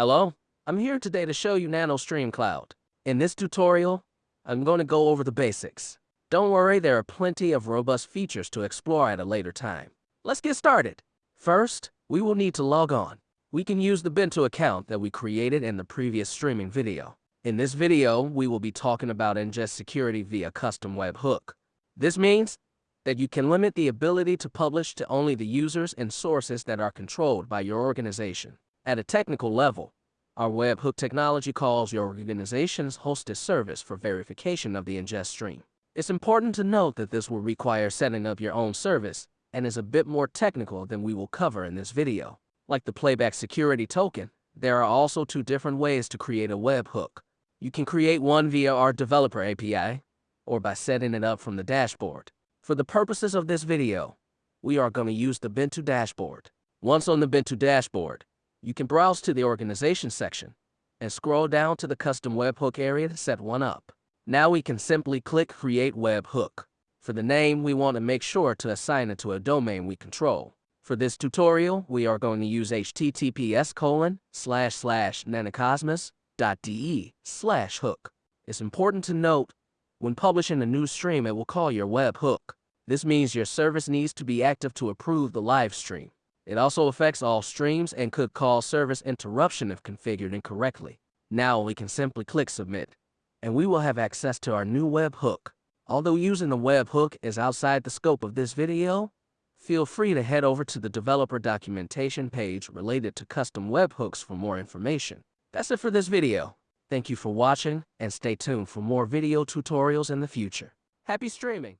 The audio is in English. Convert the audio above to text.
Hello, I'm here today to show you NanoStream Cloud. In this tutorial, I'm going to go over the basics. Don't worry, there are plenty of robust features to explore at a later time. Let's get started. First, we will need to log on. We can use the bintu account that we created in the previous streaming video. In this video, we will be talking about ingest security via custom webhook. This means that you can limit the ability to publish to only the users and sources that are controlled by your organization. At a technical level, our webhook technology calls your organization's hosted service for verification of the ingest stream. It's important to note that this will require setting up your own service and is a bit more technical than we will cover in this video. Like the playback security token, there are also two different ways to create a webhook. You can create one via our developer API or by setting it up from the dashboard. For the purposes of this video, we are going to use the bintu dashboard. Once on the bintu dashboard, you can browse to the organization section and scroll down to the custom webhook area to set one up. Now we can simply click Create Webhook. For the name, we want to make sure to assign it to a domain we control. For this tutorial, we are going to use https colon slash slash nanocosmos.de slash hook. It's important to note, when publishing a new stream, it will call your webhook. This means your service needs to be active to approve the live stream. It also affects all streams and could cause service interruption if configured incorrectly. Now we can simply click Submit, and we will have access to our new webhook. Although using the webhook is outside the scope of this video, feel free to head over to the developer documentation page related to custom webhooks for more information. That's it for this video. Thank you for watching, and stay tuned for more video tutorials in the future. Happy streaming!